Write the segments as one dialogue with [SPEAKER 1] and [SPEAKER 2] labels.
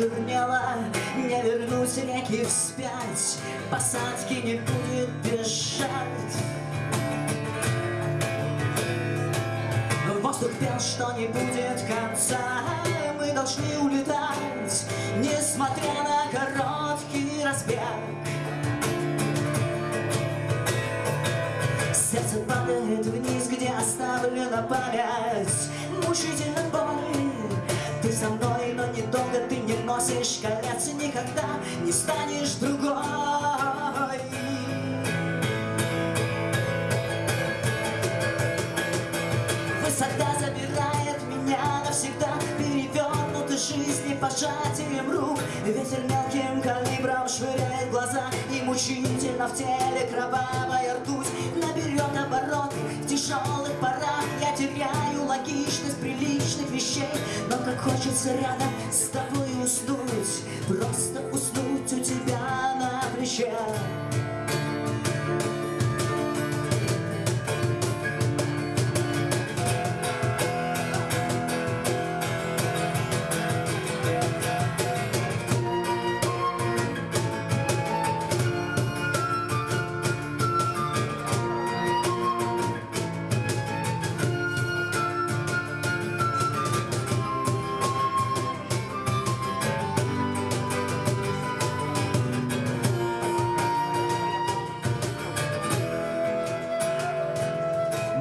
[SPEAKER 1] почернела Не вернуть реки вспять. Посадки не будет бежать. Воздух пел, что не будет конца. Мы должны улетать Несмотря на короткий разбег. Сердце падает вниз, где оставлена память. Мучительно колец И никогда не станешь другой. Высота забирает меня навсегда Перевернуты жизни пожатием рук. Ветер мелким калибром швыряет глаза И мучительно в теле кровавая ртуть. Наберет обороты в тяжелых порах Я теряю логичность приличных вещей Но как хочется рядом с тобой уснуть Просто уснуть у тебя на плече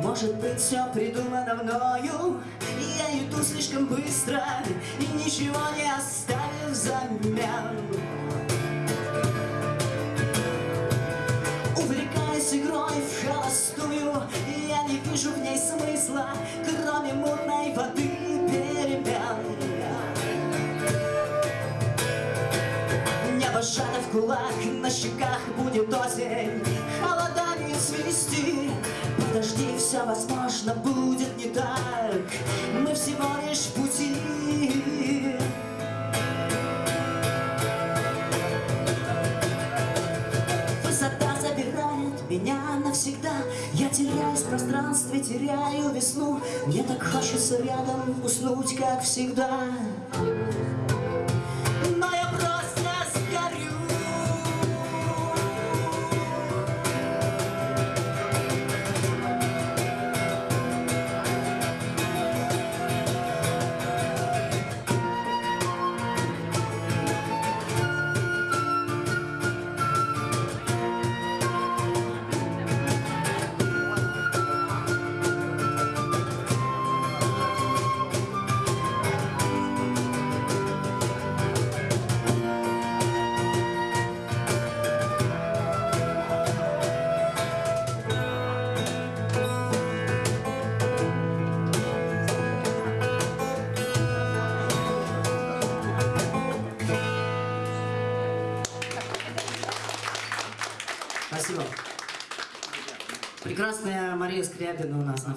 [SPEAKER 1] Может быть, все придумано мною? Я иду слишком быстро И ничего не оставив взамен. Увлекаясь игрой в холостую Я не вижу в ней смысла Кроме мутной воды перемен. Небо сжато в кулак, на щеках будет осень Холодами Подожди, все возможно будет не так. Мы всего лишь в пути. Высота забирает меня навсегда. Я теряюсь в пространстве, теряю весну. Мне так хочется рядом уснуть, как всегда Спасибо. Прекрасная Мария Скрябина у нас на